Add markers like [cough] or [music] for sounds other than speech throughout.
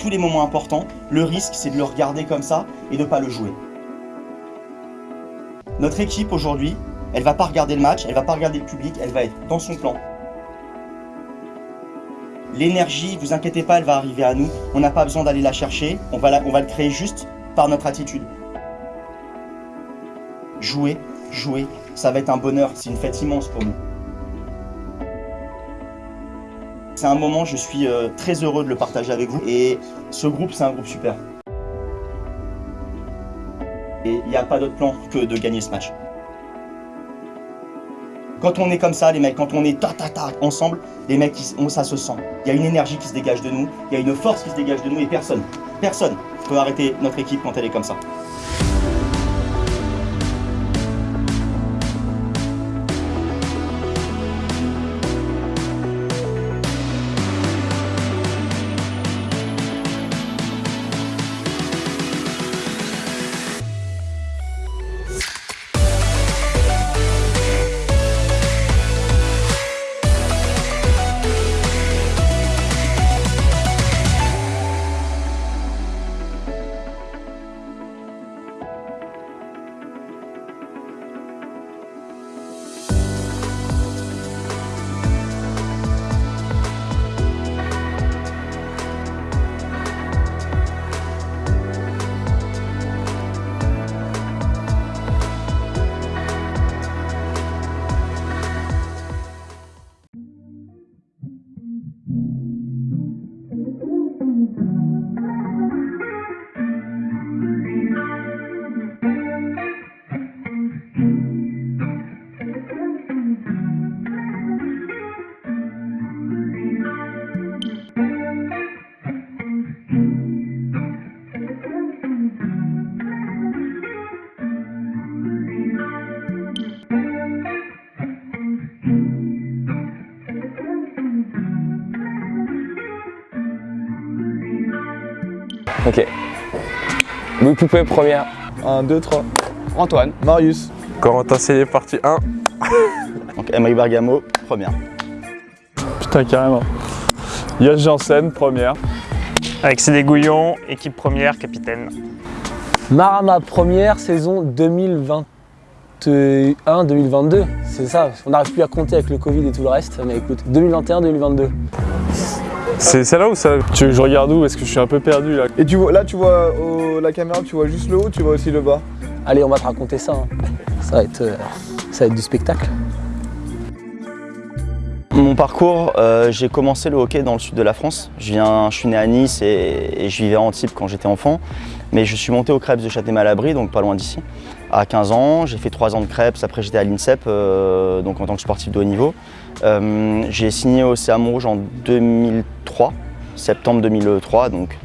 tous les moments importants, le risque c'est de le regarder comme ça et de ne pas le jouer. Notre équipe aujourd'hui, elle va pas regarder le match, elle va pas regarder le public, elle va être dans son plan. L'énergie, vous inquiétez pas, elle va arriver à nous. On n'a pas besoin d'aller la chercher, on va, on va le créer juste par notre attitude. Jouer, jouer, ça va être un bonheur, c'est une fête immense pour nous. C'est un moment, je suis euh, très heureux de le partager avec vous. Et ce groupe, c'est un groupe super. Et il n'y a pas d'autre plan que de gagner ce match. Quand on est comme ça, les mecs, quand on est ta ta ensemble, les mecs, ça se sent. Il y a une énergie qui se dégage de nous, il y a une force qui se dégage de nous et personne, personne peut arrêter notre équipe quand elle est comme ça. Ok. Louis Poupée, première. 1, 2, 3. Antoine. Marius. Corentin Cellier, partie 1. [laughs] Donc Emery Bergamo, première. Putain, carrément. Yosh Janssen, première. Alexis Gouillon, équipe première, capitaine. Marama, première saison 2021-2022. C'est ça, on n'arrive plus à compter avec le Covid et tout le reste, mais écoute, 2021-2022. C'est celle-là ou celle-là Tu veux que je regarde où? Est-ce que je suis un peu perdu là? Et tu vois, là, tu vois la caméra, tu vois juste le haut, tu vois aussi le bas? Allez, on va te raconter ça. hein. Ça, va être, euh, ça va être du spectacle. Mon parcours, euh, j'ai commencé le hockey dans le sud de la France. Je, viens, je suis né à Nice et, et je vivais à Antibes quand j'étais enfant. Mais je suis monté au Crêpes de Châtenay-Malabry, donc pas loin d'ici, à 15 ans. J'ai fait 3 ans de Crêpes, après j'étais à l'INSEP, euh, donc en tant que sportif de haut niveau. Euh, j'ai signé au CA Montrouge en 2003, septembre 2003, donc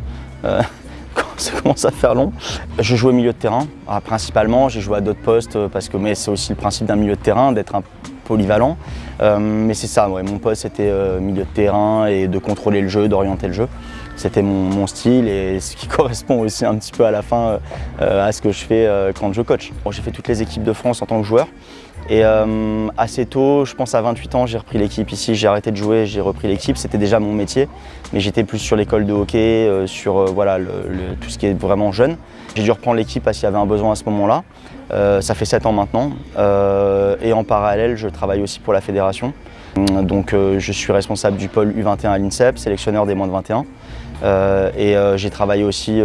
euh, [laughs] ça commence à faire long. Je jouais au milieu de terrain, ah, principalement. J'ai joué à d'autres postes, euh, parce que c'est aussi le principe d'un milieu de terrain, d'être un polyvalent. Euh, mais c'est ça, mon poste c'était euh, milieu de terrain et de contrôler le jeu, d'orienter le jeu. C'était mon, style et [laughs] ce qui correspond aussi un petit peu à la fin à ce que je fais quand je coach. J'ai fait toutes les équipes de France en tant que joueur. Et euh, assez tôt, je pense à 28 ans, j'ai repris l'équipe ici, j'ai arrêté de jouer, j'ai repris l'équipe. C'était déjà mon métier, mais j'étais plus sur l'école de hockey, euh, sur euh, voilà, le- le- tout ce qui est vraiment jeune. J'ai dû reprendre l'équipe parce qu'il y avait un besoin à ce moment-là. Euh, ça fait 7 ans maintenant. Euh, et en parallèle, je travaille aussi pour la fédération. Donc euh, je suis responsable du pôle U21 à l'INSEP, sélectionneur des moins de 21. Euh, et j'ai travaillé aussi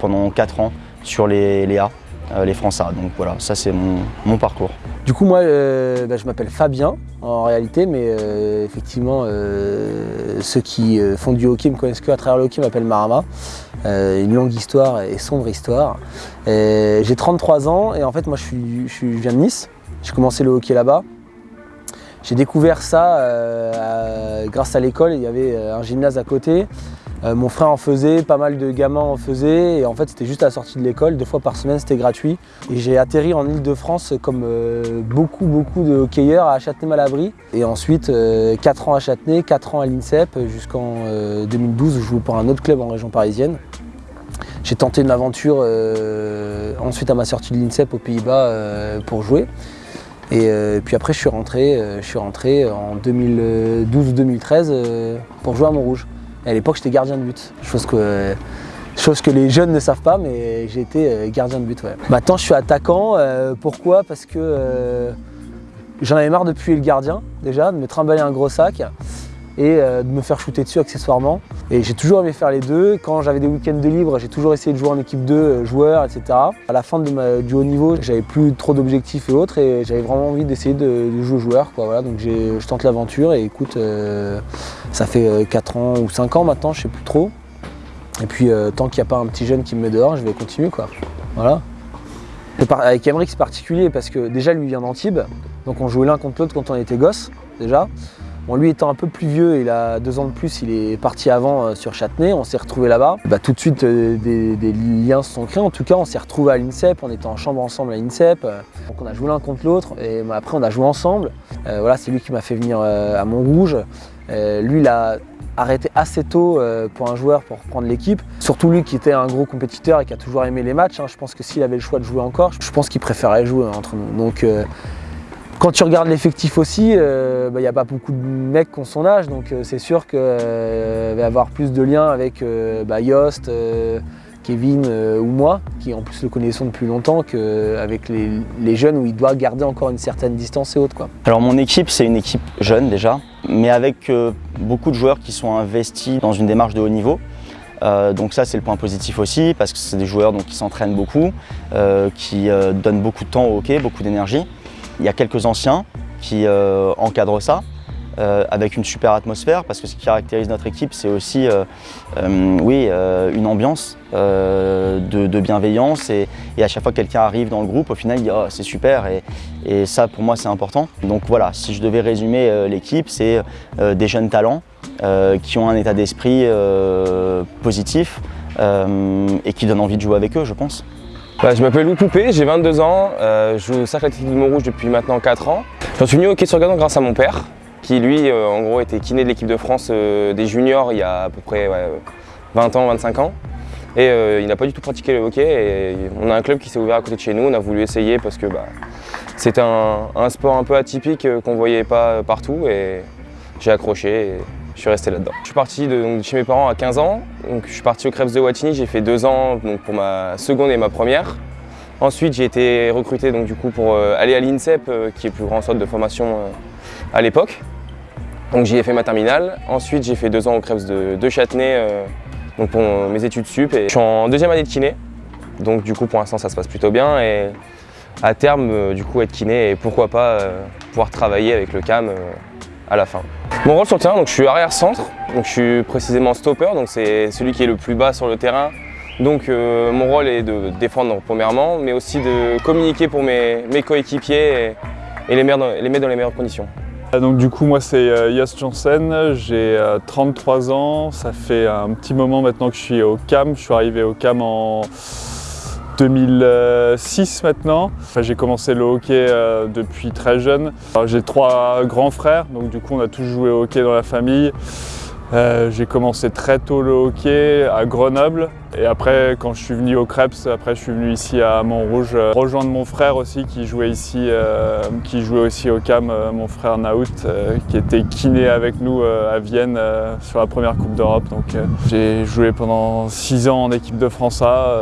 pendant 4 ans sur les, les A, les France A. Donc voilà, ça c'est mon, mon parcours. Du coup, moi, euh, bah, je m'appelle Fabien en réalité, mais euh, effectivement, euh, ceux qui euh, font du hockey me connaissent que à travers le hockey m'appellent Marama. Euh, une longue histoire et sombre histoire. Euh, J'ai 33 ans et en fait, moi, je, je, viens de Nice. J'ai commencé le hockey là-bas. J'ai découvert ça euh, grâce à l'école. Il y avait euh, un gymnase à côté. Euh, mon frère en faisait, pas mal de gamins en faisaient. Et en fait, c'était juste à la sortie de l'école. Deux fois par semaine, c'était gratuit. Et j'ai atterri en Ile-de-France comme euh, beaucoup, beaucoup de hockeyeurs à Châtenay-Malabry. Et ensuite, 4 ans à Châtenay, 4 ans à l'INSEP, jusqu'en euh, 2012 où je jouais pour un autre club en région parisienne. J'ai tenté une aventure euh, ensuite à ma sortie de l'INSEP aux Pays-Bas euh, pour jouer. Et euh, puis après, je suis rentré, euh, en 2012-2013 euh, pour jouer à Montrouge. À l'époque, j'étais gardien de but. Chose que, les jeunes ne savent pas, mais j'ai été euh, gardien de but. Maintenant, je suis attaquant. euh, pourquoi? Parce que euh, j'en avais marre de puer le gardien, déjà, de me trimballer un gros sac et euh, de me faire shooter dessus accessoirement. Et j'ai toujours aimé faire les deux. Quand j'avais des week-ends de libre, j'ai toujours essayé de jouer en équipe 2, euh, joueur, etc. À la fin de du haut niveau, j'avais plus trop d'objectifs et autres et j'avais vraiment envie d'essayer de, jouer joueur. Quoi. Donc je tente l'aventure et écoute, euh, ça fait 4 ans ou 5 ans maintenant, je sais plus trop. Et puis tant qu'il n'y a pas un petit jeune qui me met dehors, je vais continuer. Voilà. Avec Emmerich, c'est particulier parce que déjà, lui vient d'Antibes. Donc on jouait l'un contre l'autre quand on était gosse, déjà. Bon, lui étant un peu plus vieux, il a deux ans de plus, il est parti avant euh, sur Châtenay, on s'est retrouvé là-bas. Bah, tout de suite, euh, des, liens se sont créés. En tout cas, on s'est retrouvé à l'INSEP, on était en chambre ensemble à l'INSEP. euh, donc on a joué l'un contre l'autre et bah, après on a joué ensemble. Voilà, c'est lui qui m'a fait venir à Montrouge. Lui, il a arrêté assez tôt pour un joueur pour reprendre l'équipe. Surtout lui qui était un gros compétiteur et qui a toujours aimé les matchs. hein. Je pense que s'il avait le choix de jouer encore, je pense qu'il préférait jouer entre nous. Donc quand tu regardes l'effectif aussi, il n'y a pas beaucoup de mecs qui ont son âge, donc euh, c'est sûr qu'il va y avoir plus de liens avec euh, bah, Yost, euh, Kevin euh, ou moi, qui en plus le connaissons depuis longtemps, qu'avec les, les jeunes où il doit garder encore une certaine distance et autres. Quoi. Alors mon équipe, c'est une équipe jeune déjà, mais avec euh, beaucoup de joueurs qui sont investis dans une démarche de haut niveau. Euh, donc ça c'est le point positif aussi parce que c'est des joueurs donc, qui s'entraînent beaucoup, euh, qui euh, donnent beaucoup de temps au hockey, beaucoup d'énergie. Il y a quelques anciens qui euh, encadrent ça euh, avec une super atmosphère parce que ce qui caractérise notre équipe c'est aussi euh, oui, une ambiance de, bienveillance et, à chaque fois que quelqu'un arrive dans le groupe au final il dit oh, c'est super et, ça pour moi c'est important. Donc voilà, si je devais résumer l'équipe c'est des jeunes talents qui ont un état d'esprit positif et qui donnent envie de jouer avec eux je pense. Je m'appelle Louis Poupé, j'ai 22 ans, euh, je joue au Cercle Athlétique de Montrouge depuis maintenant 4 ans. J'en suis venu au hockey sur gazon grâce à mon père, qui lui, euh, en gros, était kiné de l'équipe de France euh, des juniors il y a à peu près ouais, 20 ans, 25 ans. Et il n'a pas du tout pratiqué le hockey. Et on a un club qui s'est ouvert à côté de chez nous, on a voulu essayer parce que bah, c'était un, sport un peu atypique qu'on ne voyait pas partout. Et j'ai accroché suis resté là-dedans. Je suis parti de, chez mes parents à 15 ans. Donc, je suis parti au Krebs de Wattignies, j'ai fait deux ans pour ma seconde et ma première. Ensuite, j'ai été recruté donc, du coup, pour euh, aller à l'INSEP, euh, qui est plus grand centre de formation euh, à l'époque. Donc j'y ai fait ma terminale. Ensuite, j'ai fait deux ans au Krebs de, Châtenay donc pour mes études sup. Je suis en deuxième année de kiné. Donc du coup, pour l'instant, ça se passe plutôt bien. Et à terme, du coup, être kiné et pourquoi pas pouvoir travailler avec le CAM à la fin. Mon rôle sur le terrain, donc je suis arrière-centre. Donc je suis précisément stopper. Donc c'est celui qui est le plus bas sur le terrain. Donc euh, mon rôle est de défendre premièrement, mais aussi de communiquer pour mes, mes coéquipiers et, les, mettre dans, les meilleures conditions. Donc du coup moi c'est euh, Yost Janssen, j'ai euh, 33 ans, ça fait un petit moment maintenant que je suis au CAM, je suis arrivé au CAM en 2006 maintenant. Enfin, j'ai commencé le hockey euh, depuis très jeune. J'ai trois grands frères, donc du coup on a tous joué au hockey dans la famille. Euh, j'ai commencé très tôt le hockey à Grenoble et après quand je suis venu au Krebs, après je suis venu ici à Montrouge euh, rejoindre mon frère aussi qui jouait ici, euh, qui jouait aussi au CAM, mon frère Naout qui était kiné avec nous à Vienne sur la première Coupe d'Europe. Donc j'ai joué pendant six ans en équipe de France A.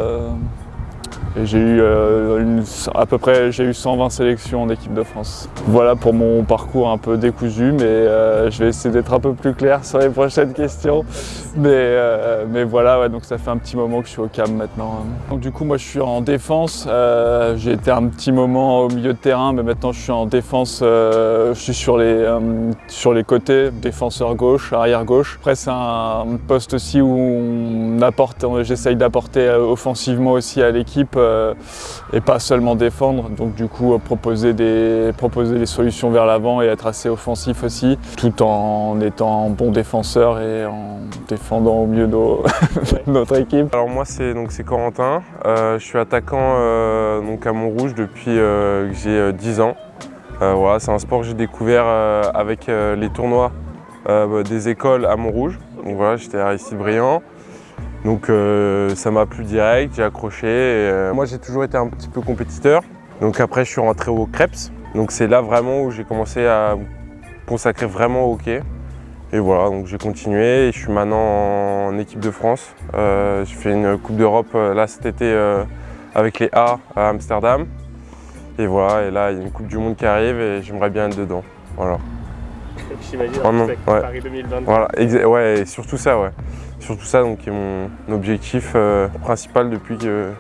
j'ai eu euh, à peu près j'ai eu 120 sélections en équipe de France. Voilà pour mon parcours un peu décousu, mais euh, je vais essayer d'être un peu plus clair sur les prochaines questions. Mais, euh, mais voilà, donc ça fait un petit moment que je suis au CAM maintenant. Donc du coup moi je suis en défense. J'ai été un petit moment au milieu de terrain, mais maintenant je suis en défense. je suis sur les, sur les côtés, défenseur gauche, arrière gauche. Après c'est un poste aussi où on apporte, j'essaye d'apporter offensivement aussi à l'équipe euh, et pas seulement défendre. Donc du coup euh, proposer des, proposer des solutions vers l'avant et être assez offensif aussi, tout en étant bon défenseur et en défendant au mieux nos- [laughs] notre équipe. Alors moi c'est Corentin, Euh, je suis attaquant donc à Montrouge depuis que j'ai euh, 10 ans. Voilà, c'est un sport que j'ai découvert avec les tournois des écoles à Montrouge. Donc voilà, j'étais à Aristide Briand. Donc euh, ça m'a plu direct, j'ai accroché. euh, moi j'ai toujours été un petit peu compétiteur. Donc après je suis rentré au Krebs. Donc c'est là vraiment où j'ai commencé à me consacrer vraiment au hockey. Et voilà, donc j'ai continué et je suis maintenant en équipe de France. Euh, je fais une Coupe d'Europe là cet été avec les A à Amsterdam. Et voilà, et là il y a une Coupe du Monde qui arrive et j'aimerais bien être dedans. Voilà. [laughs] J'imagine Oh ouais. Paris 2022. Voilà, ouais, et surtout ça, ouais. Surtout ça, qui est mon objectif euh, principal depuis que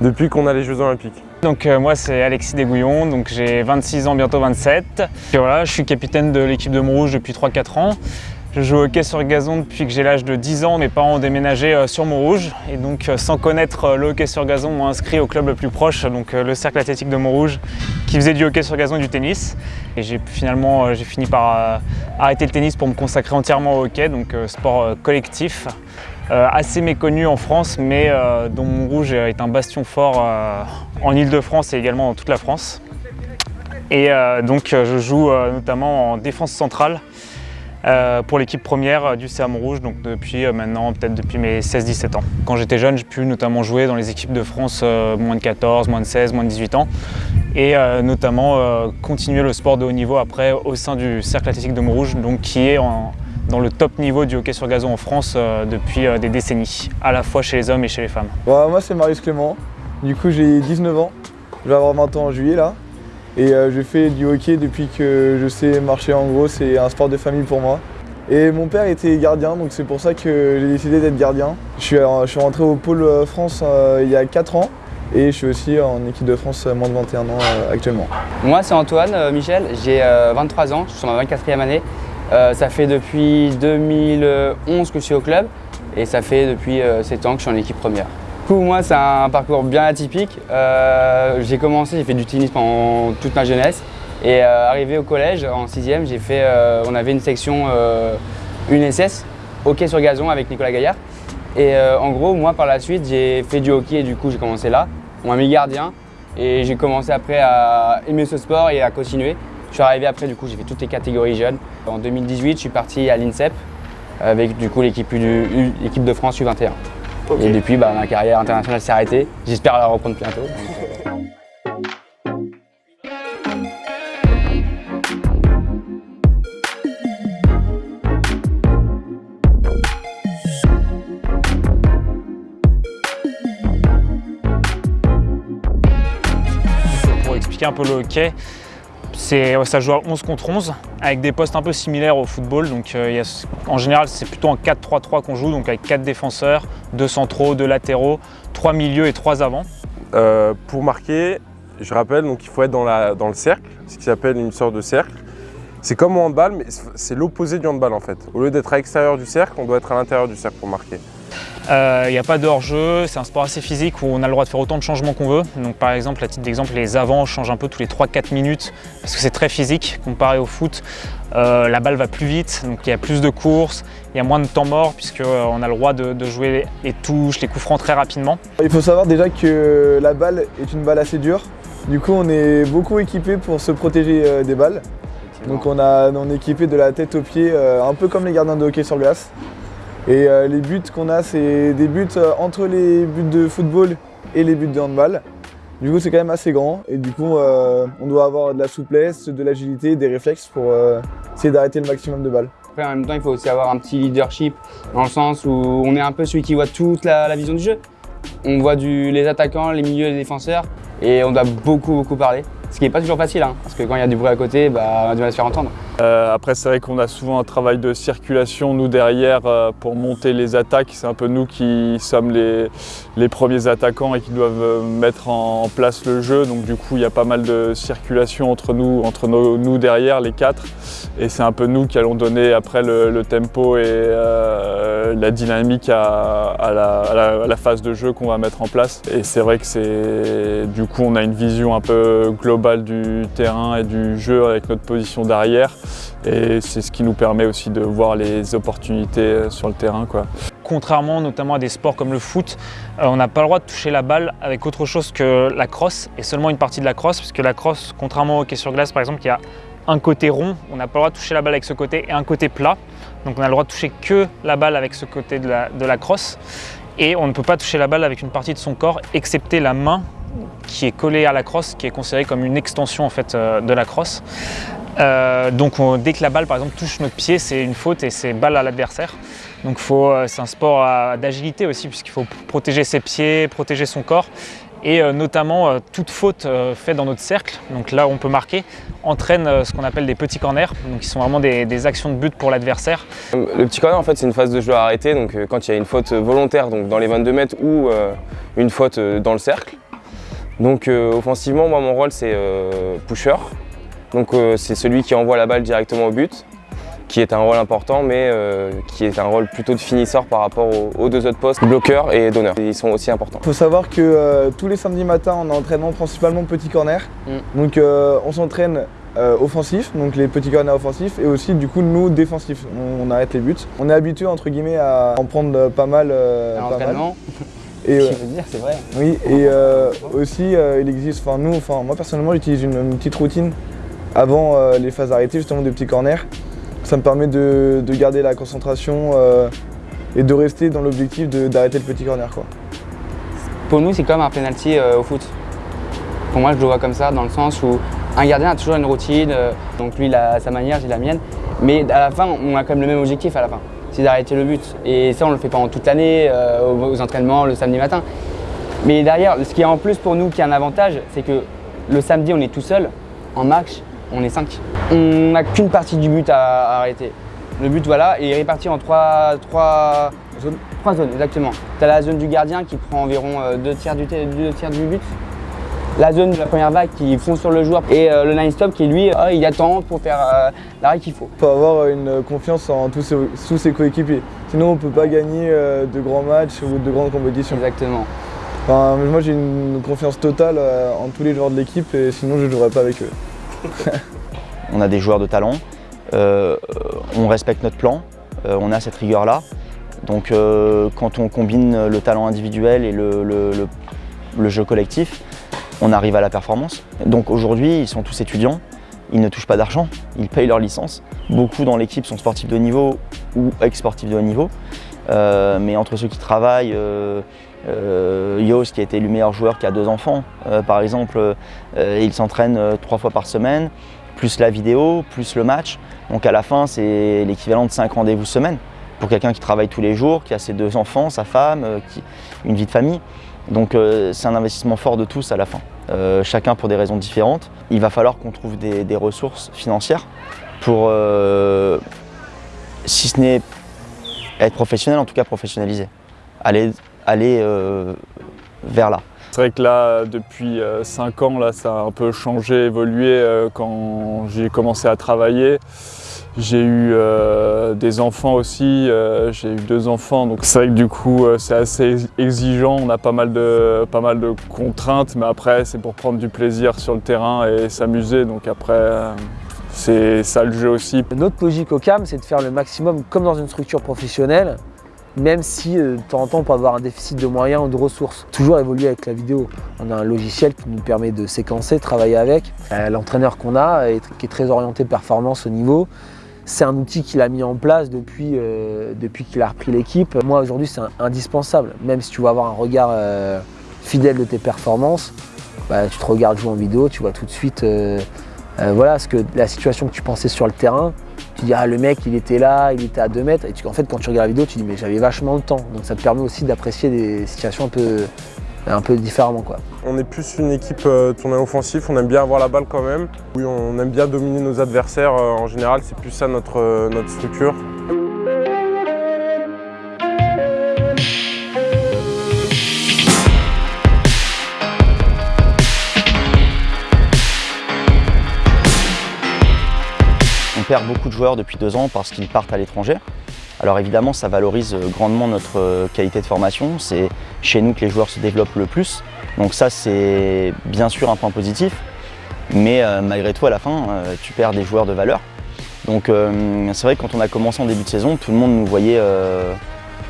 depuis qu'on a les Jeux Olympiques. Donc euh, moi c'est Alexis Desgouillons, donc j'ai 26 ans, bientôt 27. Et voilà, je suis capitaine de l'équipe de Montrouge depuis 3-4 ans. Je joue au hockey sur gazon depuis que j'ai l'âge de 10 ans. Mes parents ont déménagé euh, sur Montrouge et donc euh, sans connaître euh, le hockey sur gazon, m'ont inscrit au club le plus proche, donc le cercle athlétique de Montrouge, qui faisait du hockey sur gazon et du tennis. Et j'ai finalement j'ai fini par arrêter le tennis pour me consacrer entièrement au hockey, donc sport collectif. Assez méconnu en France, mais dont Montrouge est un bastion fort en Ile-de-France et également dans toute la France. Et donc je joue notamment en défense centrale pour l'équipe première euh, du CA Montrouge, donc depuis euh, maintenant peut-être depuis mes 16-17 ans. Quand j'étais jeune, j'ai pu notamment jouer dans les équipes de France euh, moins de 14, moins de 16, moins de 18 ans et euh, notamment euh, continuer le sport de haut niveau après au sein du Cercle Athlétique de Montrouge, donc qui est dans le top niveau du hockey sur gazon en France euh, depuis euh, des décennies, à la fois chez les hommes et chez les femmes. Moi c'est Marius Clément, du coup j'ai 19 ans, je vais avoir 20 ans en juillet là. Et euh, je fais du hockey depuis que je sais marcher en gros, c'est un sport de famille pour moi. Et mon père était gardien, donc c'est pour ça que j'ai décidé d'être gardien. Je suis, euh, je suis rentré au pôle euh, France il y a 4 ans et je suis aussi en équipe de France moins de 21 ans actuellement. Moi, c'est Antoine Michel, j'ai euh, 23 ans, je suis sur ma 24e année. Ça fait depuis 2011 que je suis au club et ça fait depuis euh, 7 ans que je suis en équipe première. Coup, moi, c'est un parcours bien atypique. Euh, j'ai commencé, j'ai fait du tennis pendant toute ma jeunesse et euh, arrivé au collège en 6e, j'ai fait, euh, on avait une section, une SS, hockey sur gazon avec Nicolas Gaillard. Et en gros, moi, par la suite, j'ai fait du hockey et du coup, j'ai commencé là. On m'a mis gardien et j'ai commencé après à aimer ce sport et à continuer. Je suis arrivé après, du coup, j'ai fait toutes les catégories jeunes. En 2018, je suis parti à l'INSEP avec du coup l'équipe de France U21. Et depuis, bah, ma carrière internationale s'est arrêtée. J'espère la reprendre bientôt. Pour expliquer un peu le hockey, ça joue à 11 contre 11 avec des postes un peu similaires au football. Euh, en général, c'est plutôt en 4-3-3 qu'on joue, donc avec 4 défenseurs, 2 centraux, 2 latéraux, 3 milieux et 3 avants. Euh, pour marquer, je rappelle, donc il faut être dans, dans le cercle, ce qui s'appelle une sorte de cercle. C'est comme au handball, mais c'est l'opposé du handball en fait. Au lieu d'être à l'extérieur du cercle, on doit être à l'intérieur du cercle pour marquer. Euh, Il n'y a pas de hors-jeu, c'est un sport assez physique où on a le droit de faire autant de changements qu'on veut. Donc par exemple, à titre d'exemple, les avants changent un peu tous les 3-4 minutes parce que c'est très physique comparé au foot. Euh, la balle va plus vite, donc il y a plus de courses, il y a moins de temps mort puisqu'on a le droit de, de jouer les touches, les coups francs très rapidement. Il faut savoir déjà que la balle est une balle assez dure. Du coup, on est beaucoup équipé pour se protéger euh, des balles. Donc on, a, on est équipé de la tête aux pieds, euh, un peu comme les gardiens de hockey sur glace. Et euh, les buts qu'on a, c'est des buts euh, entre les buts de football et les buts de handball. Du coup, c'est quand même assez grand et du coup, euh, on doit avoir de la souplesse, de l'agilité, des réflexes pour essayer d'arrêter le maximum de balles. Après, en même temps, il faut aussi avoir un petit leadership dans le sens où on est un peu celui qui voit toute la, vision du jeu. On voit les attaquants, les milieux, les défenseurs et on doit beaucoup, beaucoup parler. Ce qui n'est pas toujours facile, hein, parce que quand il y a du bruit à côté, bah, on a du mal à se faire entendre. Euh, après, c'est vrai qu'on a souvent un travail de circulation, nous derrière, euh, pour monter les attaques. C'est un peu nous qui sommes les, les premiers attaquants et qui doivent euh, mettre en, place le jeu. Donc, du coup, il y a pas mal de circulation entre nous, entre nous derrière, les quatre. Et c'est un peu nous qui allons donner après le, le tempo et euh, la dynamique à, à la, à la- à la phase de jeu qu'on va mettre en place. Et c'est vrai que c'est du coup on a une vision un peu globale du terrain et du jeu avec notre position d'arrière. Et c'est ce qui nous permet aussi de voir les opportunités euh, sur le terrain. Contrairement notamment à des sports comme le foot, euh, on n'a pas le droit de toucher la balle avec autre chose que la crosse et seulement une partie de la crosse, parce que la crosse, contrairement au hockey sur glace par exemple, y a un côté rond, on n'a pas le droit de toucher la balle avec ce côté et un côté plat. Donc on a le droit de toucher que la balle avec ce côté de la, de la crosse et on ne peut pas toucher la balle avec une partie de son corps excepté la main qui est collée à la crosse, qui est considérée comme une extension en fait euh, de la crosse. Euh, donc on- dès que la balle par exemple touche notre pied, c'est une faute et c'est balle à l'adversaire. Donc euh, c'est un sport à- d'agilité aussi puisqu'il faut protéger ses pieds, protéger son corps et euh, notamment toute faute faite dans notre cercle, donc là où on peut marquer, entraîne ce qu'on appelle des petits corners, donc qui sont vraiment des, actions de but pour l'adversaire. Le petit corner, en fait, c'est une phase de jeu arrêtée. Donc, euh, quand il y a une faute volontaire donc dans les 22 mètres ou une faute dans le cercle. Donc, offensivement, moi, mon rôle, c'est pusher. Donc, euh, c'est celui qui envoie la balle directement au but, qui est un rôle important, mais euh, qui est un rôle plutôt de finisseur par rapport aux, aux deux autres postes, bloqueur et donneur. Ils sont aussi importants. Il faut savoir que euh, tous les samedis matins, on a entraînement principalement petit corner. Mm. Donc euh, on s'entraîne euh, offensif, donc les petits corners offensifs, et aussi du coup nous défensifs. On, on arrête les buts. On est habitué entre guillemets à en prendre pas mal. euh, À l'entraînement, Et, [laughs] je veux dire, c'est vrai. oui, et euh, aussi euh, il existe, enfin nous, enfin moi personnellement j'utilise une, une petite routine avant euh, les phases arrêtées justement des petits corners. Ça me permet de, de garder la concentration euh, et de rester dans l'objectif d'arrêter le petit corner quoi. Pour nous, c'est comme un penalty euh, au foot. Pour moi, je le vois comme ça, dans le sens où un gardien a toujours une routine, donc lui, il a sa manière, j'ai la mienne. Mais à la fin, on a quand même le même objectif à la fin, c'est d'arrêter le but. Et ça, on le fait pendant toute l'année, aux, aux entraînements, le samedi matin. Mais derrière, ce qui est en plus pour nous, qui est un avantage, c'est que le samedi, on est tout seul, en match, on est 5. On n'a qu'une partie du but à, à arrêter. Le but, voilà, est réparti en trois, trois zones. Trois zones, exactement. Tu as la zone du gardien qui prend environ euh, deux, tiers du, deux tiers du but. La zone de la première vague qui fond sur le joueur. Et euh, le line stop qui, lui, euh, il attend pour faire euh, l'arrêt qu'il faut. Il faut avoir une confiance en tous ses, tous ses coéquipiers. Sinon on ne peut pas gagner euh, de grands matchs ou de grandes compétitions. Exactement. Enfin, moi j'ai une confiance totale euh, en tous les joueurs de l'équipe et sinon je ne jouerais pas avec eux. [laughs] On a des joueurs de talent, euh, on respecte notre plan, euh, on a cette rigueur-là. Donc euh, quand on combine le talent individuel et le, jeu collectif, on arrive à la performance. Donc aujourd'hui, ils sont tous étudiants, ils ne touchent pas d'argent, ils payent leur licence. Beaucoup dans l'équipe sont sportifs de niveau ou ex-sportifs de haut niveau. Mais entre ceux qui travaillent, euh, qui a été le meilleur joueur qui a deux enfants, euh, par exemple, euh, il s'entraîne euh, trois fois par semaine, plus la vidéo, plus le match. Donc à la fin, c'est l'équivalent de cinq rendez-vous semaine pour quelqu'un qui travaille tous les jours, qui a ses deux enfants, sa femme, une vie de famille. Donc c'est un investissement fort de tous à la fin, chacun pour des raisons différentes. Il va falloir qu'on trouve des, ressources financières pour, si ce n'est être professionnel, en tout cas professionnalisé. Aller euh, vers là. C'est vrai que là, depuis 5 ans, là, ça a un peu changé, évolué euh, quand j'ai commencé à travailler. J'ai eu euh, des enfants aussi, euh, j'ai eu deux enfants, donc c'est vrai que du coup euh, c'est assez exigeant, on a pas mal, de, pas mal de contraintes, mais après c'est pour prendre du plaisir sur le terrain et s'amuser, donc après euh, c'est ça le jeu aussi. Notre logique au CAM, c'est de faire le maximum comme dans une structure professionnelle, même si euh, de temps en temps on peut avoir un déficit de moyens ou de ressources. Toujours évoluer avec la vidéo. On a un logiciel qui nous permet de séquencer, travailler avec. Euh, L'entraîneur qu'on a, qui est très orienté performance au niveau, c'est un outil qu'il a mis en place depuis, euh, depuis qu'il a repris l'équipe. Moi aujourd'hui c'est indispensable, même si tu veux avoir un regard fidèle de tes performances, bah, tu te regardes jouer en vidéo, tu vois tout de suite euh, voilà, ce que la situation que tu pensais sur le terrain, tu dis ah le mec il était là, il était à 2 mètres, et tu- en fait quand tu regardes la vidéo tu dis mais j'avais vachement le temps, donc ça te permet aussi d'apprécier des situations un peu, un peu différemment quoi. On est plus une équipe euh, tournée offensif, on aime bien avoir la balle quand même. Oui, on aime bien dominer nos adversaires euh, en général, c'est plus ça notre structure. Beaucoup de joueurs depuis deux ans parce qu'ils partent à l'étranger. Alors évidemment, ça valorise grandement notre euh, qualité de formation. C'est chez nous que les joueurs se développent le plus. Donc ça, c'est bien sûr un point positif. Mais euh, malgré tout, à la fin, euh, tu perds des joueurs de valeur. Donc c'est vrai que quand on a commencé en début de saison, tout le monde nous voyait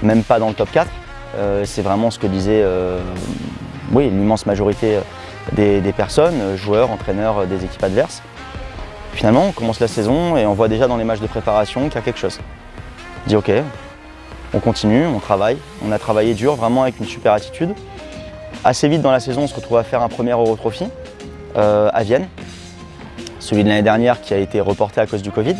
même pas dans le top 4. Euh, c'est vraiment ce que disait oui, l'immense majorité des, personnes, joueurs, entraîneurs des équipes adverses. Finalement, on commence la saison et on voit déjà dans les matchs de préparation qu'il y a quelque chose. On dit ok, on continue, on travaille. On a travaillé dur, vraiment avec une super attitude. Assez vite dans la saison, on se retrouve à faire un premier Eurotrophy euh, à Vienne. celui de l'année dernière qui a été reporté à cause du Covid.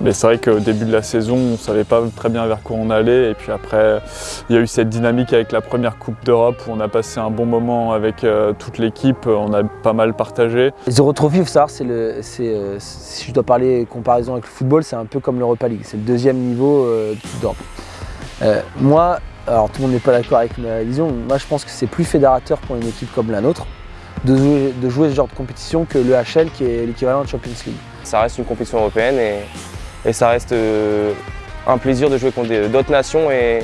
Mais c'est vrai qu'au début de la saison, on ne savait pas très bien vers quoi on allait. Et puis après, il y a eu cette dynamique avec la première Coupe d'Europe où on a passé un bon moment avec euh, toute l'équipe. On a pas mal partagé. Les Eurotrophies, il faut savoir, le, euh, si je dois parler comparaison avec le football, c'est un peu comme l'Europa League. C'est le deuxième niveau euh, d'Europe. Euh, moi, alors tout le monde n'est pas d'accord avec ma vision. Moi, je pense que c'est plus fédérateur pour une équipe comme la nôtre de jouer, de jouer ce genre de compétition que le HL qui est l'équivalent de Champions League. Ça reste une compétition européenne et, ça reste euh, un plaisir de jouer contre d'autres nations et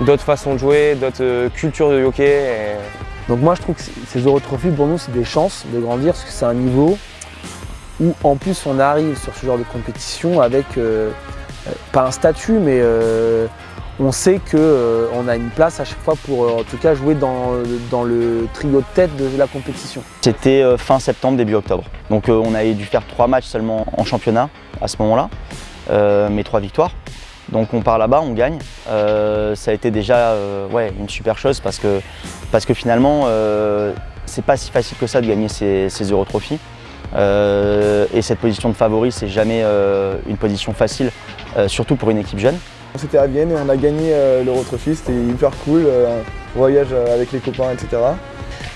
d'autres façons de jouer, d'autres euh, cultures de hockey. Donc moi je trouve que ces Eurotrophies pour nous c'est des chances de grandir parce que c'est un niveau où en plus on arrive sur ce genre de compétition avec euh, pas un statut mais on sait qu'on a une place à chaque fois pour euh, en tout cas jouer dans, le trio de tête de la compétition. C'était euh, fin septembre, début octobre. Donc euh, on avait dû faire trois matchs seulement en championnat à ce moment-là, euh, mais trois victoires. Donc on part là-bas, on gagne. Euh, ça a été déjà euh, une super chose parce que, parce que finalement, euh, c'est pas si facile que ça de gagner ces, ces Eurotrophies. Euh, et cette position de favori, c'est jamais euh, une position facile, euh, surtout pour une équipe jeune. On s'était à Vienne et on a gagné euh, l'Eurotrophy, c'était hyper cool, euh, voyage euh, avec les copains, etc.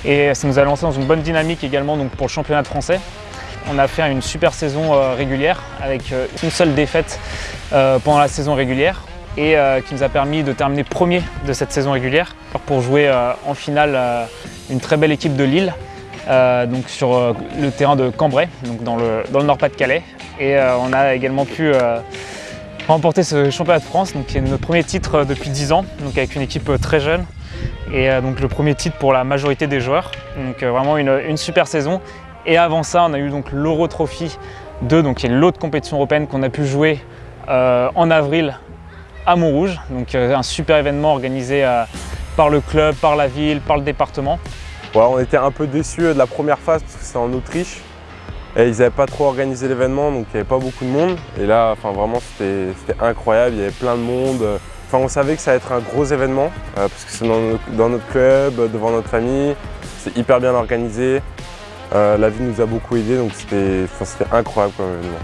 Et ça nous a lancé dans une bonne dynamique également donc pour le championnat de français. On a fait une super saison régulière avec une seule défaite pendant la saison régulière et qui nous a permis de terminer premier de cette saison régulière pour jouer en finale une très belle équipe de Lille donc sur le terrain de Cambrai, donc dans le, dans le Nord-Pas-de-Calais. Et on a également pu remporter ce championnat de France, donc qui est notre premier titre euh, depuis 10 ans, donc avec une équipe euh, très jeune et euh, donc le premier titre pour la majorité des joueurs. Donc vraiment une, super saison. Et avant ça, on a eu donc l'Euro Trophy 2, donc qui est l'autre compétition européenne qu'on a pu jouer en avril à Montrouge. Donc un super événement organisé par le club, par la ville, par le département. On était un peu déçus de la première phase parce que c'était en Autriche. Et ils n'avaient pas trop organisé l'événement, donc il n'y avait pas beaucoup de monde. Et là, enfin, vraiment, c'était incroyable, il y avait plein de monde. Enfin, on savait que ça allait être un gros événement, euh, parce que c'est dans, notre club, devant notre famille. C'est hyper bien organisé. Euh, la ville nous a beaucoup aidés, donc c'était enfin, c'était incroyable comme événement.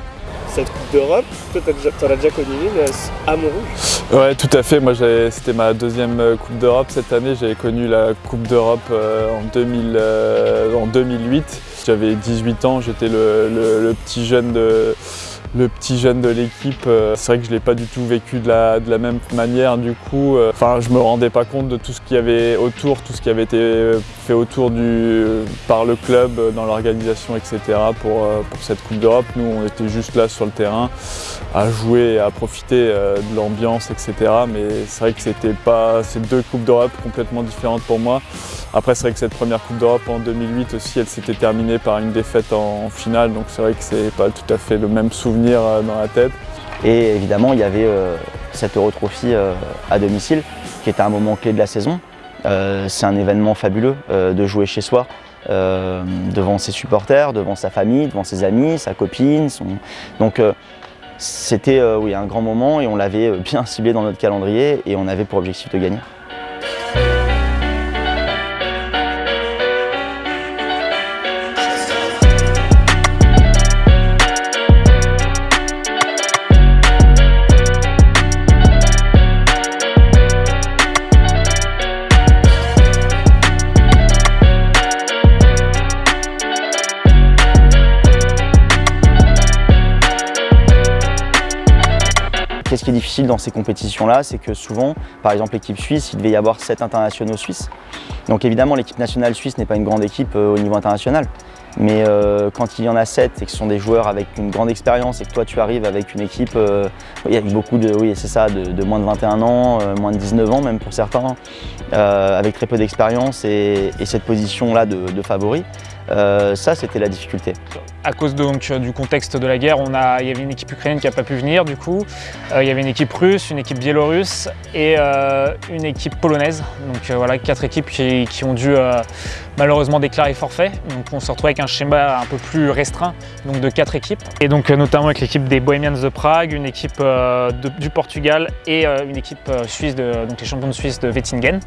Cette Coupe d'Europe, toi déjà- t'en as déjà connu une euh, à Montrouge? Ouais, tout à fait. Moi, c'était ma deuxième Coupe d'Europe cette année. J'avais connu la Coupe d'Europe euh, en, 2000, euh, en 2008. J'avais 18 ans, j'étais le, petit jeune de, le petit jeune de l'équipe. Euh, C'est vrai que je ne l'ai pas du tout vécu de la, même manière. Du coup, euh, enfin, je me rendais pas compte de tout ce qu'il y avait autour, tout ce qui avait été fait autour du, par le club euh, dans l'organisation, etc. Pour, euh, cette Coupe d'Europe. Nous, on était juste là sur le terrain à jouer, à profiter euh, de l'ambiance, etc. Mais c'est vrai que c'était pas ces deux coupes d'Europe complètement différentes pour moi. Après, c'est vrai que cette première coupe d'Europe en 2008 aussi, elle s'était terminée par une défaite en, en finale, donc c'est vrai que c'est pas tout à fait le même souvenir euh, dans la tête. Et évidemment, il y avait euh, cette Eurotrophy euh, à domicile, qui était un moment clé de la saison. C'est un événement fabuleux de jouer chez soi, devant ses supporters, devant sa famille, devant ses amis, sa copine. Donc c'était un grand moment et on l'avait [laughs] bien ciblé dans notre calendrier et on avait pour objectif de gagner. Dans ces compétitions-là, c'est que souvent, par exemple l'équipe suisse, il devait y avoir sept internationaux suisses. Donc évidemment, l'équipe nationale suisse n'est pas une grande équipe euh, au niveau international. Mais euh, quand il y en a sept et que ce sont des joueurs avec une grande expérience et que toi tu arrives avec une équipe euh, beaucoup de, oui c'est ça, de, moins de 21 ans, euh, moins de 19 ans même pour certains, avec très peu d'expérience et, et cette position-là de, favori, ça c'était la difficulté. À cause donc, du contexte de la guerre, il y avait une équipe ukrainienne qui n'a pas pu venir du coup. Euh, il y avait une équipe russe, une équipe biélorusse et euh, une équipe polonaise. Donc euh, voilà, quatre équipes qui, ont dû euh, malheureusement déclarer forfait. Donc on se retrouve avec un schéma un peu plus restreint, donc de quatre équipes. Et donc euh, notamment avec l'équipe des Bohemians de Prague, une équipe euh, du Portugal et euh, une équipe euh, suisse, de, donc les champions de Suisse de Wettingen.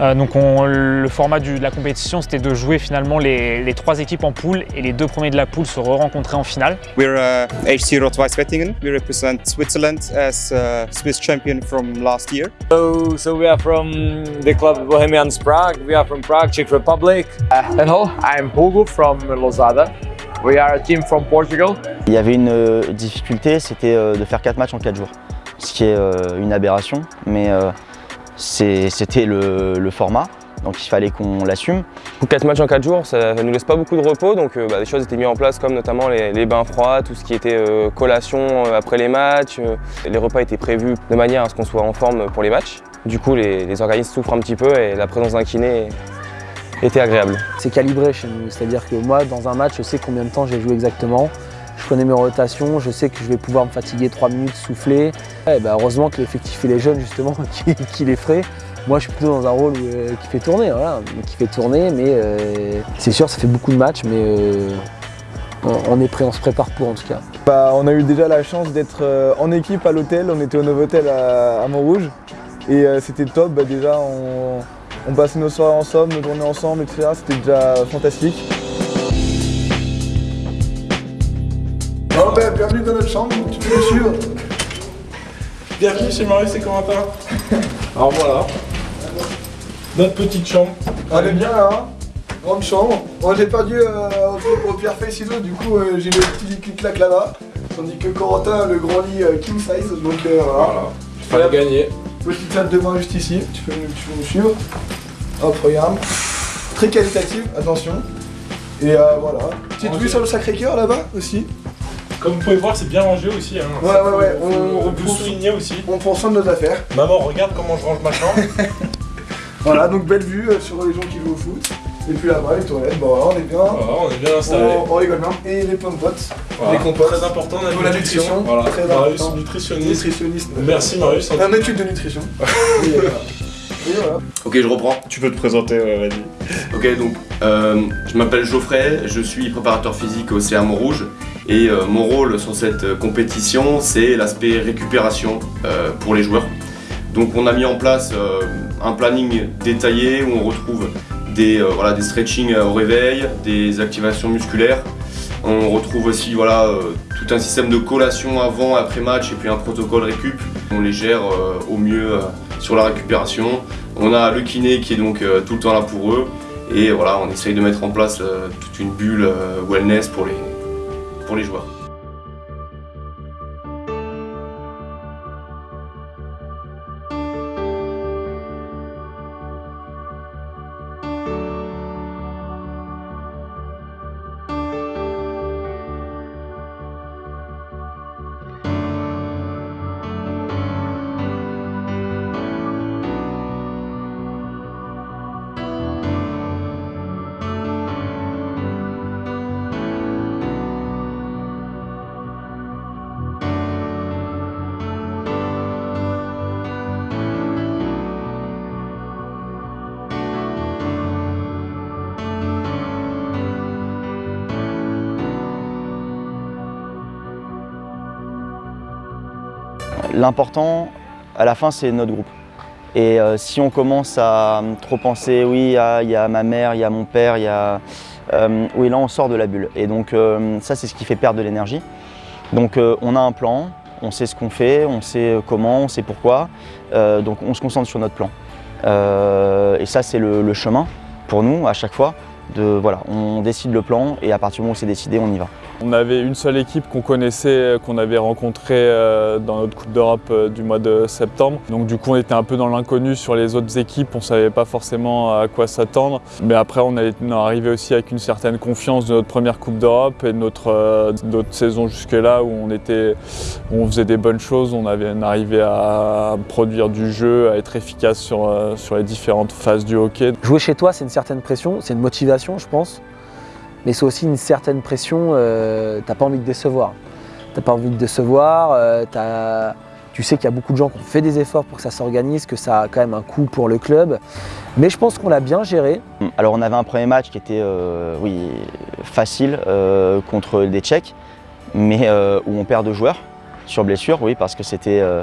Euh, donc on- le format de la compétition c'était de jouer finalement les, les trois équipes en poule et les deux premiers de la poules se re-rencontraient en finale. We're uh, HC Rot-Weiss Wettingen. We represent Switzerland as uh, Swiss champion from last year. So, so we are from the club Bohemians Prague. We are from Prague, Czech Republic. hello, I'm Hugo from Lozada. We are a team from Portugal. Il y avait une euh, difficulté, c'était euh, de faire 4 matchs en 4 jours, ce qui est euh, une aberration, mais euh, c'était le, le format, donc il fallait qu'on l'assume. 4 matchs en 4 jours, ça ne nous laisse pas beaucoup de repos, donc euh, bah, des choses étaient mises en place comme notamment les, les bains froids, tout ce qui était euh, collation euh, après les matchs. euh, les repas étaient prévus de manière à ce qu'on soit en forme pour les matchs. Du coup, les, les organismes souffrent un petit peu et la présence d'un kiné était agréable. C'est calibré chez nous, c'est-à-dire que moi, dans un match, je sais combien de temps j'ai joué exactement. Je connais mes rotations, je sais que je vais pouvoir me fatiguer 3 minutes, souffler. Ouais, bah, heureusement que l'effectif et les jeunes, justement, [laughs] qui, qui les feraient. Moi, je suis plutôt dans un rôle où, euh, qui fait tourner, voilà, qui fait tourner, mais euh, c'est sûr, ça fait beaucoup de matchs, mais euh, on, on est prêt, on se prépare pour en tout cas. Bah, on a eu déjà la chance d'être euh, en équipe à l'hôtel, on était au Novotel à, à Montrouge et euh, c'était top, Bah, déjà on, on passait nos soirées ensemble, nos journées ensemble, etc. C'était déjà fantastique. Bon ben, bienvenue dans notre chambre, tu peux nous suivre. Bienvenue chez Marius et Corentin. [laughs] Alors voilà, notre petite chambre. On est bien là, hein Grande chambre. Moi j'ai perdu euh, au, au pierre feuille ciseaux, du coup euh, j'ai le petit lit clic-clac là-bas. Tandis que Corentin a le grand lit euh, king size, donc euh, voilà. Fallait gagner. Petite table de bain juste ici, tu peux, tu peux nous suivre. Hop, regarde. Très qualitative, attention. Et voilà. Petite vue sur le Sacré-Cœur là-bas aussi? Comme vous pouvez voir, c'est bien rangé aussi. Hein. Ouais, ouais, ouais. On, On, on peut souligner aussi. on prend soin de nos affaires. Maman, regarde comment je range ma chambre. [laughs] Voilà, donc belle vue euh, sur les gens qui jouent au foot. Et puis là-bas, les toilettes, bon voilà, on est bien. Voilà, on est bien installé. On, on rigole bien. Et les pommes potes, Voilà. les compotes. Très important, la Pour la nutrition. nutrition. Voilà. Très Marius, important. nutritionniste. Nutritionniste. Merci Marius. Un étude de nutrition. [laughs] et, euh, et voilà. Ok, je reprends. Tu peux te présenter, ouais, vas-y. Ok, donc euh, je m'appelle Geoffrey, je suis préparateur physique au CA Montrouge et euh, mon rôle sur cette euh, compétition, c'est l'aspect récupération euh, pour les joueurs. Donc on a mis en place euh, un planning détaillé où on retrouve des, euh, voilà, des stretchings au réveil, des activations musculaires. On retrouve aussi voilà, euh, tout un système de collation avant après match et puis un protocole récup. On les gère euh, au mieux euh, sur la récupération. On a le kiné qui est donc euh, tout le temps là pour eux. Et voilà, on essaye de mettre en place euh, toute une bulle euh, wellness pour les joueurs. L'important, à la fin, c'est notre groupe. Et euh, si on commence à euh, trop penser, oui, il y a- ma mère, il y a mon père, il y a... euh, oui, là, on sort de la bulle. Et donc, ça, c'est ce qui fait perdre de l'énergie. Donc, on a un plan, on sait ce qu'on fait, on sait comment, on sait pourquoi. Donc, on se concentre sur notre plan. Et ça, c'est le, le chemin pour nous, à chaque fois. De, voilà, on décide le plan et à partir du moment où c'est décidé, on y va. On avait une seule équipe qu'on connaissait, qu'on avait rencontrée euh, dans notre Coupe d'Europe euh, du mois de septembre. Donc du coup on était un peu dans l'inconnu sur les autres équipes, on ne savait pas forcément à quoi s'attendre. Mais après on est arrivé aussi avec une certaine confiance de notre première Coupe d'Europe et de notre, euh, saisons jusque-là où on, faisait des bonnes choses, on, avait, on arrivait à produire du jeu, à être efficace euh, sur les différentes phases du hockey. Jouer chez toi, c'est une certaine pression, c'est une motivation, je pense. Mais c'est aussi une certaine pression, euh, t'as pas envie de décevoir. T'as pas envie de décevoir, euh, t'as- tu sais qu'il y a beaucoup de gens qui ont fait des efforts pour que ça s'organise, que ça a quand même un coût pour le club. Mais je pense qu'on l'a bien géré. Alors on avait un premier match qui était euh, oui, facile euh, contre des Tchèques, mais euh, où on perd deux joueurs sur blessure, oui, parce que c'était. euh,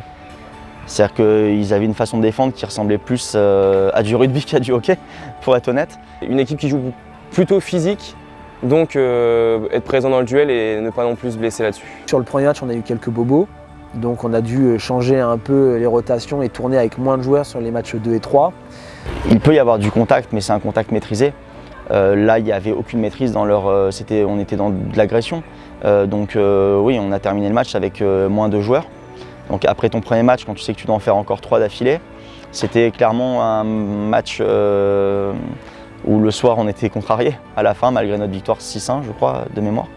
C'est-à-dire qu'ils avaient une façon de défendre qui ressemblait plus euh, à du rugby [laughs] qu'à du hockey, pour être honnête. Une équipe qui joue plutôt physique Donc être présent dans le duel et ne pas non plus se blesser là-dessus. Sur le premier match, on a eu quelques bobos. Donc on a dû changer un peu les rotations et tourner avec moins de joueurs sur les matchs 2 et 3. Il peut y avoir du contact, mais c'est un contact maîtrisé. Euh, là, il n'y avait aucune maîtrise dans leur. Euh, on était dans de l'agression. Euh, donc oui, on a terminé le match avec moins de joueurs. Donc après ton premier match, quand tu sais que tu dois en faire encore trois d'affilée, c'était clairement un match où le soir on était contrarié à la fin, malgré notre victoire 6-1, je crois, de mémoire.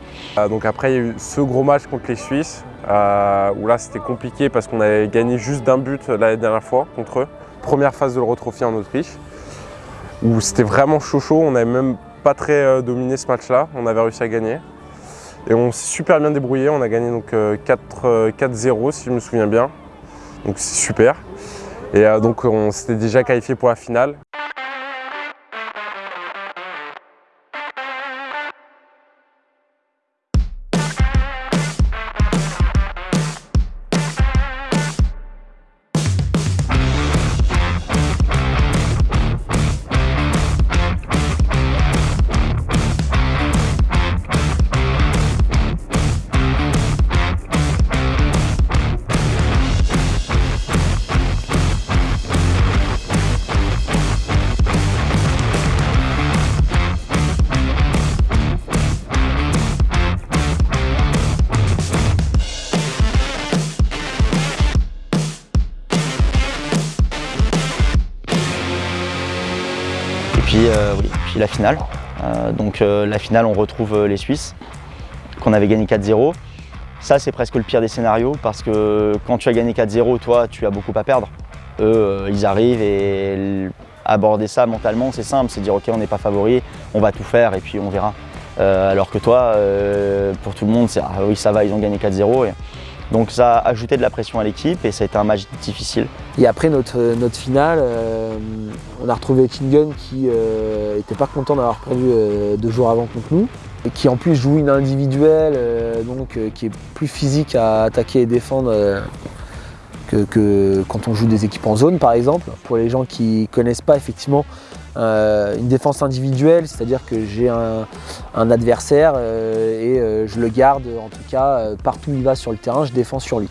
donc après, il y a eu ce gros match contre les Suisses, où là c'était compliqué parce qu'on avait gagné juste d'un but la dernière fois contre eux. Première phase de l'Eurotrophy en Autriche où c'était vraiment chaud chaud, on n'avait même pas très euh, dominé ce match-là, on avait réussi à gagner. Et on s'est super bien débrouillé, on a gagné donc 4-0 euh, euh, si je me souviens bien, donc c'est super. Et donc on s'était déjà qualifié pour la finale. La finale. Euh, donc euh, la finale, on retrouve les Suisses, qu'on avait gagné 4-0. Ça, c'est presque le pire des scénarios parce que quand tu as gagné 4-0, toi, tu as beaucoup à perdre. Eux, ils arrivent et aborder ça mentalement, c'est simple, c'est dire ok, on n'est pas favori, on va tout faire et puis on verra. alors que toi, pour tout le monde, c'est ah oui, ça va, ils ont gagné 4-0. Donc ça a ajouté de la pression à l'équipe et ça a été un match difficile. Et après notre, notre finale, euh, on a retrouvé Kingen qui n'était euh, pas content d'avoir perdu euh, deux jours avant contre nous. Et qui en plus joue une individuelle, donc qui est plus physique à attaquer et défendre que, quand on joue des équipes en zone par exemple. Pour les gens qui ne connaissent pas effectivement, euh, une défense individuelle, c'est-à-dire que j'ai un, adversaire euh, et euh, je le garde en tout cas partout où il va sur le terrain, je défends sur lui.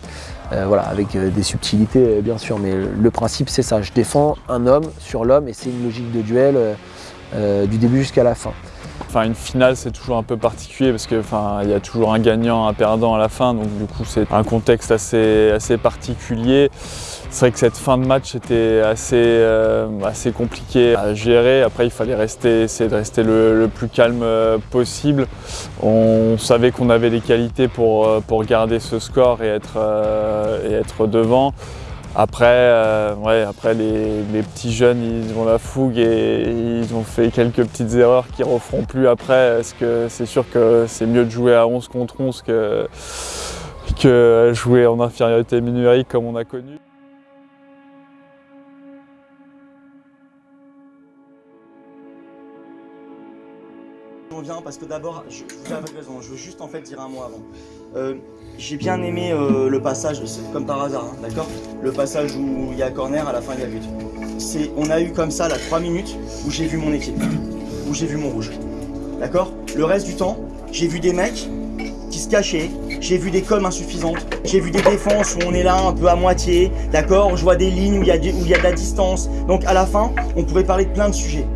voilà, avec des subtilités bien sûr, mais le principe c'est ça, je défends un homme sur l'homme et c'est une logique de duel du début jusqu'à la fin. Une finale, c'est toujours un peu particulier parce qu'il enfin, y a toujours un gagnant, un perdant à la fin, donc du coup c'est un contexte assez, assez particulier. C'est vrai que cette fin de match était assez, euh, assez compliqué à gérer. Après, il fallait rester, essayer de rester le, plus calme euh, possible. On savait qu'on avait les qualités pour, euh, pour garder ce score et être, et être devant. Après, euh, ouais, après les, petits jeunes, ils ont la fougue et ils ont fait quelques petites erreurs qu'ils referont plus après. Parce que c'est sûr que c'est mieux de jouer à 11 contre 11 que, que jouer en infériorité numérique comme on a connu? Reviens parce que d'abord, vous avez raison, je veux juste en fait dire un mot avant. Euh, j'ai bien aimé euh, le passage, comme par hasard, hein, d'accord? Le passage où il y a corner, à la fin il y a but. On a eu comme ça là 3 minutes où j'ai vu mon équipe, où j'ai vu mon rouge. D'accord? Le reste du temps, j'ai vu des mecs qui se cachaient, j'ai vu des coms insuffisantes, j'ai vu des défenses où on est là un peu à moitié, d'accord? Je vois des lignes où il y, où il y a de la distance. Donc à la fin, on pourrait parler de plein de sujets.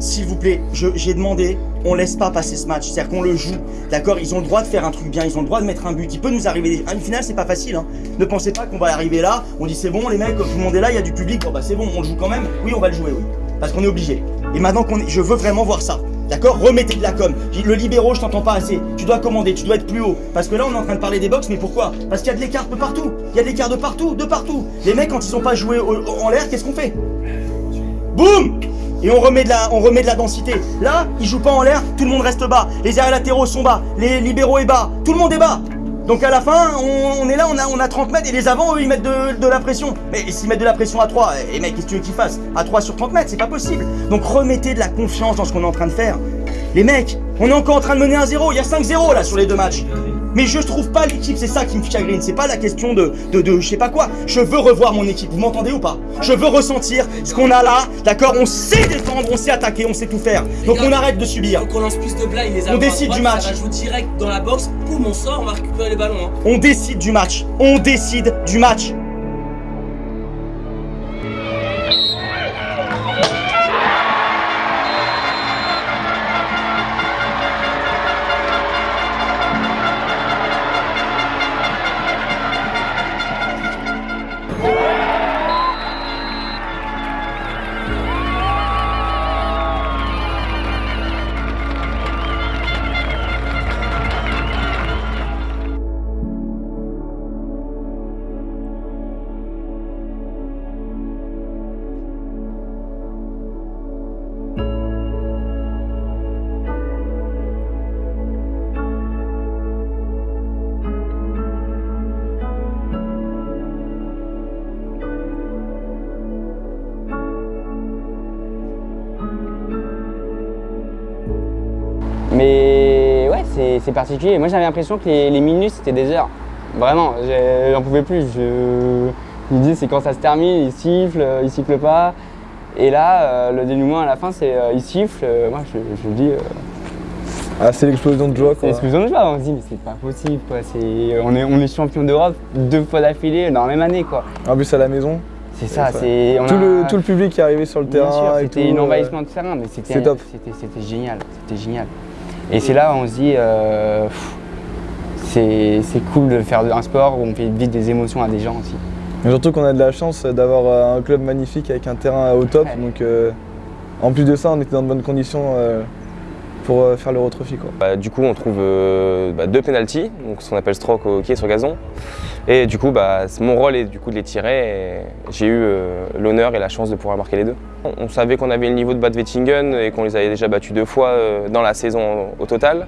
S'il vous plaît, j'ai demandé on laisse pas passer ce match, c'est-à-dire qu'on le joue, d'accord Ils ont le droit de faire un truc bien, ils ont le droit de mettre un but, il peut nous arriver, une finale c'est pas facile, hein. ne pensez pas qu'on va arriver là, on dit c'est bon les mecs, tout le monde est là, il y a du public, bon bah c'est bon, on le joue quand même, oui on va le jouer, oui, parce qu'on est obligé. Et maintenant qu'on je veux vraiment voir ça, D'accord Remettez de la com. Le libéraux, je t'entends pas assez. Tu dois commander, tu dois être plus haut. Parce que là, on est en train de parler des box, mais pourquoi? Parce qu'il y a de l'écart de partout. Il y a de l'écart de partout, de partout. Les mecs, quand ils ont pas joué en l'air, qu'est-ce qu'on fait? Boum et on remet, de la, on remet de la densité. Là, il joue pas en l'air, tout le monde reste bas. Les arrières sont bas, les libéraux est bas, tout le monde est bas. Donc à la fin, on, est là, on a, on a 30 mètres et les avants, eux, ils mettent de, la pression. Mais s'ils mettent de la pression à 3, et mec, qu'est-ce que tu veux qu'ils fassent? À 3 sur 30 mètres, c'est pas possible. Donc remettez de la confiance dans ce qu'on est en train de faire. Les mecs, on est encore en train de mener 1-0, il y a 5-0 là sur les deux matchs. Mais je trouve pas l'équipe, c'est ça qui me chagrine, c'est pas la question de, de, de je sais pas quoi. Je veux revoir mon équipe, vous m'entendez ou pas? Je veux ressentir ce qu'on a là, d'accord? On sait défendre, on sait attaquer, on sait tout faire. Donc on arrête de subir. Donc on lance plus de blagues, les On décide du match. Ça va jouer direct dans la boxe, boum, on sort, on va récupérer les ballons. hein. On décide du match, on décide du match. C'est particulier. Moi, j'avais l'impression que les, les minutes, c'était des heures. Vraiment, j'en pouvais plus. Je disais, c'est quand ça se termine, il siffle, euh, il siffle pas. Et là, euh, le dénouement à la fin, c'est euh, il siffle. Moi, je, je dis. Ah, c'est l'explosion de joie c'est quoi. l'explosion de joie. On se dit, mais c'est pas possible. Quoi. C'est- On, est, on est champion d'Europe deux fois d'affilée dans la même année. quoi. En plus à la maison. C'est ça, c'est. Tout, a- le, tout le public qui est arrivé sur le Bien terrain. c'était un envahissement de terrain, mais c'était c'est top. c'était- c'était génial, c'était génial. Et c'est là où on se dit, euh, c'est c'est cool de faire un sport où on fait vivre des émotions à des gens aussi. Surtout qu'on a de la chance d'avoir euh, un club magnifique avec un terrain au top. Donc euh, en plus de ça, on était dans de bonnes conditions euh, pour faire l'Euro Trophy quoi. Bah, du coup, on trouve euh, bah, deux penalties, donc ce qu'on appelle stroke au hockey sur gazon. Et du coup, bah, mon rôle est du coup de les tirer. J'ai eu euh, l'honneur et la chance de pouvoir marquer les deux. On, savait qu'on avait le niveau de Bad Wettingen et qu'on les avait déjà battus deux fois euh, dans la saison au total.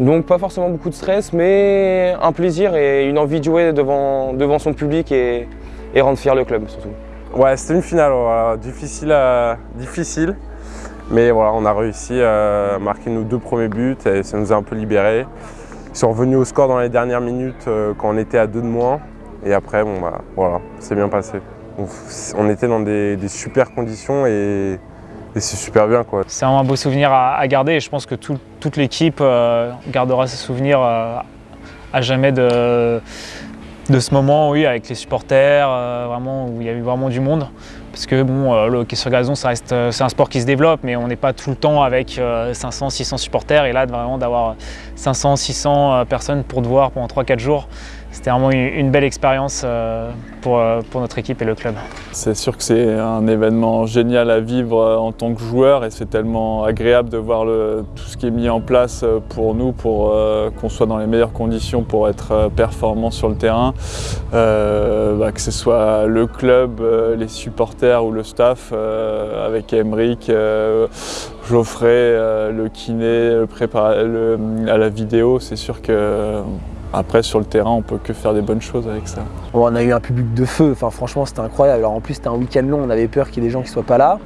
Donc pas forcément beaucoup de stress, mais un plaisir et une envie de jouer devant, devant son public et, et rendre fier le club surtout. Ouais, c'était une finale difficile, difficile. Mais voilà, on a réussi à marquer nos deux premiers buts et ça nous a un peu libérés. Sont revenus au score dans les dernières minutes euh, quand on était à deux de moins. Et après, bon bah voilà, c'est bien passé. On, était dans des, super conditions et, c'est super bien quoi. C'est vraiment un beau souvenir à, garder et je pense que tout- toute l'équipe euh, gardera ce souvenir euh, à jamais de, de ce moment, oui, avec les supporters, vraiment, où il y a eu vraiment du monde. Parce que bon, euh, le hockey sur gazon, euh, c'est un sport qui se développe, mais on n'est pas tout le temps avec 500, 600 supporters. Et là, vraiment d'avoir 500, 600 personnes pour te voir pendant 3-4 jours, c'était vraiment une, belle expérience euh, pour, euh, pour notre équipe et le club. C'est sûr que c'est un événement génial à vivre euh, en tant que joueur et c'est tellement agréable de voir tout ce qui est mis en place pour nous, pour qu'on soit dans les meilleures conditions pour être performant sur le terrain. Bah, que ce soit le club, les supporters ou le staff, avec Emeric, Geoffrey, le kiné, le à la vidéo, c'est sûr que après sur le terrain on peut que faire des bonnes choses avec ça. On a eu un public de feu, enfin, franchement c'était incroyable. Alors en plus c'était un week-end long, on avait peur qu'il y ait des gens qui soient pas là.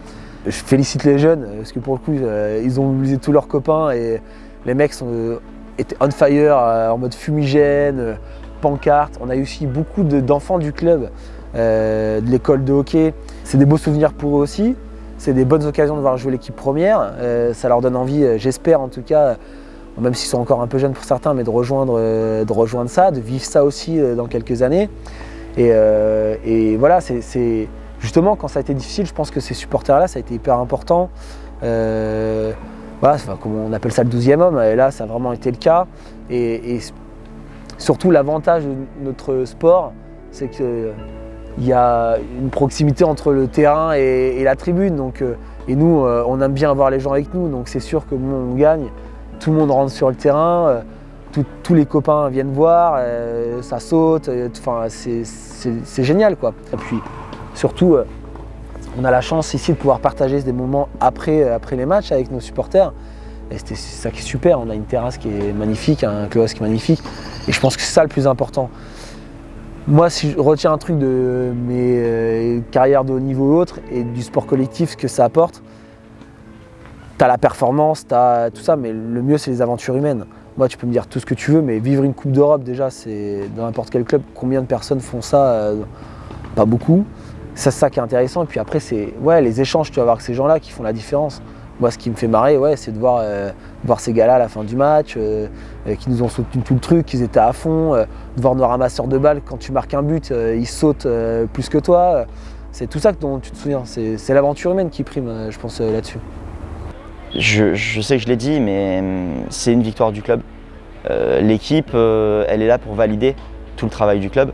Je félicite les jeunes parce que pour le coup euh, ils ont mobilisé tous leurs copains et les mecs euh, étaient on fire, euh, en mode fumigène, euh, pancarte. On a eu aussi beaucoup de- d'enfants du club, euh, de l'école de hockey. C'est des beaux souvenirs pour eux aussi. C'est des bonnes occasions de voir jouer l'équipe première. Euh, ça leur donne envie, euh, j'espère en tout cas, même s'ils sont encore un peu jeunes pour certains, mais de rejoindre, euh, ça, de vivre ça aussi euh, dans quelques années. Et, euh, voilà, c'est- justement quand ça a été difficile, je pense que ces supporters-là, ça a été hyper important. Voilà, comme on appelle ça le 12e homme, et là, ça a vraiment été le cas. Et, surtout, l'avantage de notre sport, c'est qu'il y a une proximité entre le terrain et, la tribune. Et nous, on aime bien avoir les gens avec nous, donc c'est sûr que bon, on gagne, tout le monde rentre sur le terrain. euh, tous les copains viennent voir, euh, ça saute, euh, c'est- génial quoi. Et puis surtout, on a la chance ici de pouvoir partager des moments après, après les matchs avec nos supporters. Et c'est ça qui est super, on a une terrasse qui est magnifique, un est magnifique. Et je pense que c'est ça le plus important. Moi, si je retiens un truc de mes carrières de haut niveau ou autres et du sport collectif, ce que ça apporte, as la performance, tu tout ça, mais le mieux, c'est les aventures humaines. Moi, tu peux me dire tout ce que tu veux, mais vivre une Coupe d'Europe, déjà, c'est dans n'importe quel club, combien de personnes font ça euh, Pas beaucoup. C'est ça qui est intéressant. Et puis après, c'est les échanges que tu vas avoir avec ces gens-là qui font la différence. Moi, ce qui me fait marrer, ouais, c'est de voir, euh, ces gars-là à la fin du match, euh, qui nous ont soutenu tout le truc, qu'ils étaient à fond, de voir nos ramasseurs de balles, quand tu marques un but, ils sautent plus que toi. C'est tout ça dont tu te souviens. C'est l'aventure humaine qui prime, je pense, là-dessus. Je, je sais que je l'ai dit, mais hum, c'est une victoire du club. Euh, L'équipe, euh, elle est là pour valider tout le travail du club.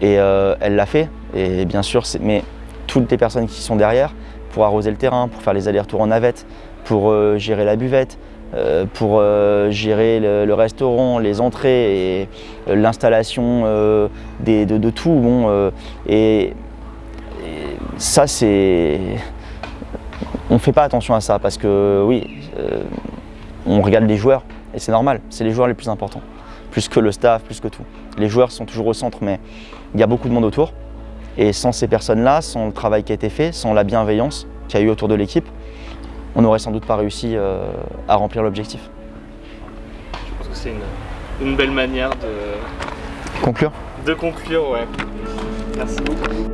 Et euh, elle l'a fait. Et bien sûr, mais toutes les personnes qui sont derrière, pour arroser le terrain, pour faire les allers-retours en navette, pour euh, gérer la buvette, euh, pour euh, gérer le, le restaurant, les entrées et l'installation de, de tout. Bon, et ça, c'est on ne fait pas attention à ça parce que oui, euh, on regarde les joueurs et c'est normal, c'est les joueurs les plus importants, plus que le staff, plus que tout. Les joueurs sont toujours au centre, mais il y a beaucoup de monde autour. Et sans ces personnes-là, sans le travail qui a été fait, sans la bienveillance qu'il y a eu autour de l'équipe, on n'aurait sans doute pas réussi euh, à remplir l'objectif. Je pense que c'est une, une belle manière de, Conclure? de conclure, ouais. Merci beaucoup.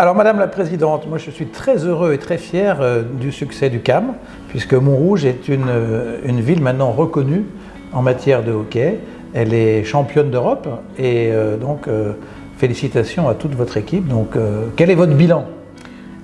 Alors Madame la Présidente, moi je suis très heureux et très fier euh, du succès du CAM, puisque Montrouge est une, euh, une ville maintenant reconnue en matière de hockey. Elle est championne d'Europe et euh, donc félicitations à toute votre équipe. Donc quel est votre bilan?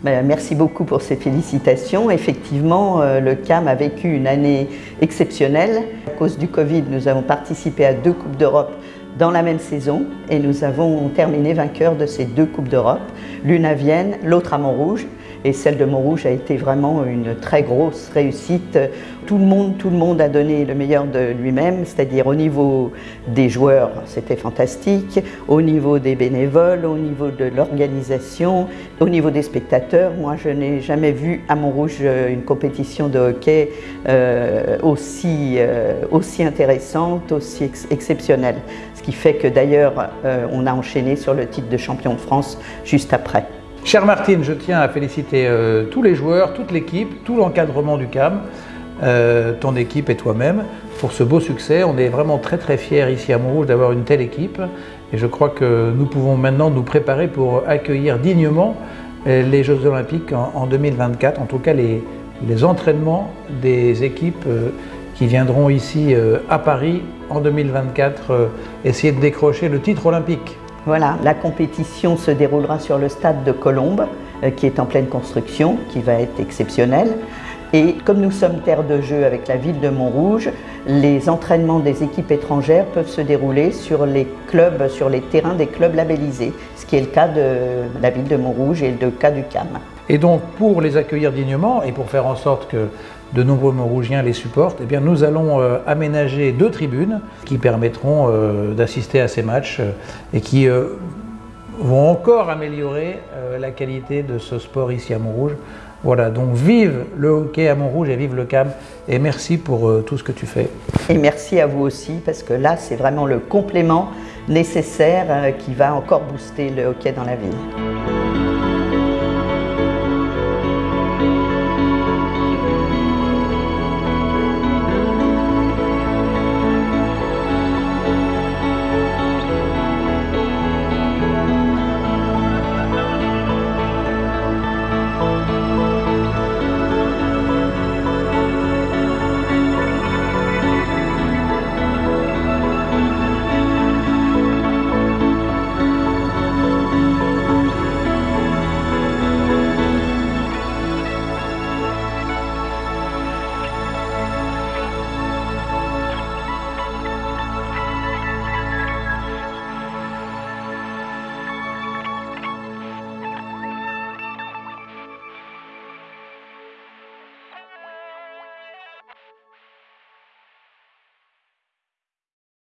Ben, Merci beaucoup pour ces félicitations. Effectivement, le CAM a vécu une année exceptionnelle. À cause du Covid, nous avons participé à deux Coupes d'Europe dans la même saison et nous avons terminé vainqueurs de ces deux Coupes d'Europe, l'une à Vienne, l'autre à Montrouge. Et celle de Montrouge a été vraiment une très grosse réussite. Tout le monde, a donné le meilleur de lui-même, c'est-à-dire au niveau des joueurs, c'était fantastique, au niveau des bénévoles, au niveau de l'organisation, au niveau des spectateurs. Moi, je n'ai jamais vu à Montrouge euh, une compétition de hockey euh, aussi, euh, aussi intéressante, aussi ex- exceptionnelle. Ce qui fait que d'ailleurs, on a enchaîné sur le titre de champion de France juste après. Chère Martine, je tiens à féliciter euh, tous les joueurs, toute l'équipe, tout l'encadrement du CAM, euh, ton équipe et toi-même pour ce beau succès. On est vraiment très très fiers ici à Montrouge d'avoir une telle équipe et je crois que nous pouvons maintenant nous préparer pour accueillir dignement euh, les Jeux Olympiques en, en 2024, en tout cas les, entraînements des équipes qui viendront ici à Paris en 2024 euh, essayer de décrocher le titre olympique. Voilà, la compétition se déroulera sur le stade de Colombes, euh, qui est en pleine construction, qui va être exceptionnel. Et comme nous sommes terre de jeu avec la ville de Montrouge, les entraînements des équipes étrangères peuvent se dérouler sur les clubs, sur les terrains des clubs labellisés, ce qui est le cas de la ville de Montrouge et le cas du CAM. Et donc, pour les accueillir dignement et pour faire en sorte que de nombreux Montrougiens les supportent, eh bien, nous allons euh, aménager deux tribunes qui permettront euh, d'assister à ces matchs euh, et qui vont encore améliorer la qualité de ce sport ici à Montrouge. Voilà, donc vive le hockey à Montrouge et vive le CAM et merci pour tout ce que tu fais. Et merci à vous aussi, parce que là, c'est vraiment le complément nécessaire qui va encore booster le hockey dans la ville.